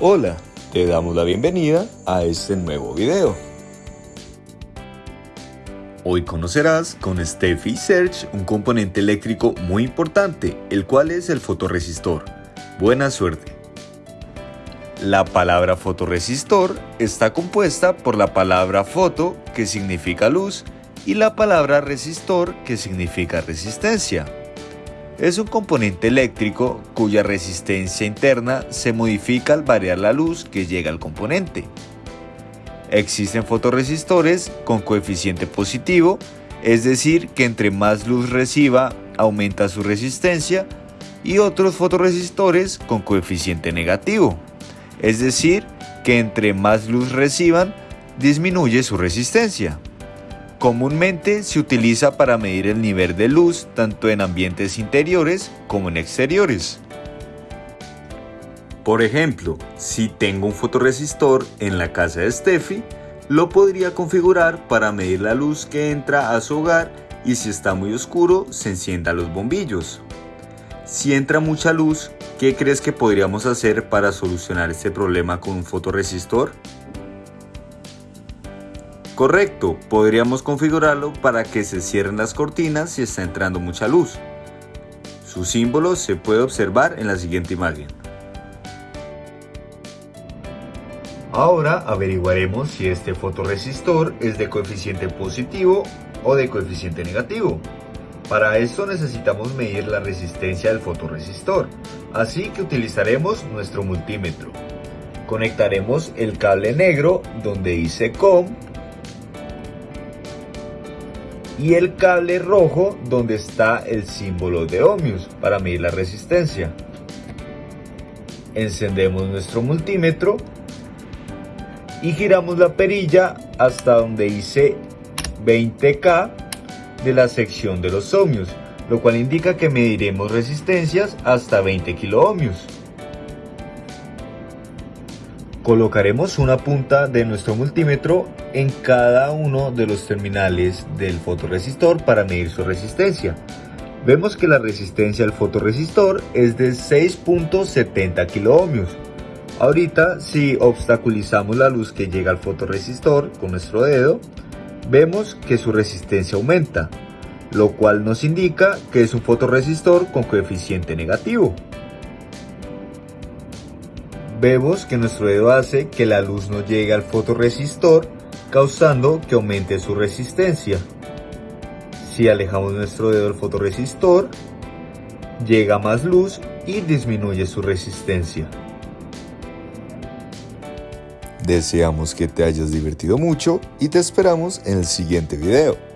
Hola, te damos la bienvenida a este nuevo video. Hoy conocerás con Steffi Search un componente eléctrico muy importante, el cual es el fotorresistor. Buena suerte. La palabra fotorresistor está compuesta por la palabra foto, que significa luz, y la palabra resistor, que significa resistencia. Es un componente eléctrico cuya resistencia interna se modifica al variar la luz que llega al componente. Existen fotorresistores con coeficiente positivo, es decir, que entre más luz reciba aumenta su resistencia, y otros fotorresistores con coeficiente negativo, es decir, que entre más luz reciban disminuye su resistencia. Comúnmente se utiliza para medir el nivel de luz tanto en ambientes interiores como en exteriores. Por ejemplo, si tengo un fotorresistor en la casa de Steffi, lo podría configurar para medir la luz que entra a su hogar y si está muy oscuro se encienda los bombillos. Si entra mucha luz, ¿qué crees que podríamos hacer para solucionar este problema con un fotorresistor? Correcto, podríamos configurarlo para que se cierren las cortinas si está entrando mucha luz. Su símbolo se puede observar en la siguiente imagen. Ahora averiguaremos si este fotorresistor es de coeficiente positivo o de coeficiente negativo. Para esto necesitamos medir la resistencia del fotorresistor, así que utilizaremos nuestro multímetro. Conectaremos el cable negro donde dice COM y el cable rojo donde está el símbolo de ohmios para medir la resistencia. Encendemos nuestro multímetro y giramos la perilla hasta donde dice 20K de la sección de los ohmios, lo cual indica que mediremos resistencias hasta 20 kiloohmios. Colocaremos una punta de nuestro multímetro en cada uno de los terminales del fotorresistor para medir su resistencia. Vemos que la resistencia del fotorresistor es de 6.70 kiloohmios. Ahorita si obstaculizamos la luz que llega al fotorresistor con nuestro dedo, vemos que su resistencia aumenta, lo cual nos indica que es un fotorresistor con coeficiente negativo. Vemos que nuestro dedo hace que la luz no llegue al fotorresistor causando que aumente su resistencia. Si alejamos nuestro dedo del fotorresistor, llega más luz y disminuye su resistencia. Deseamos que te hayas divertido mucho y te esperamos en el siguiente video.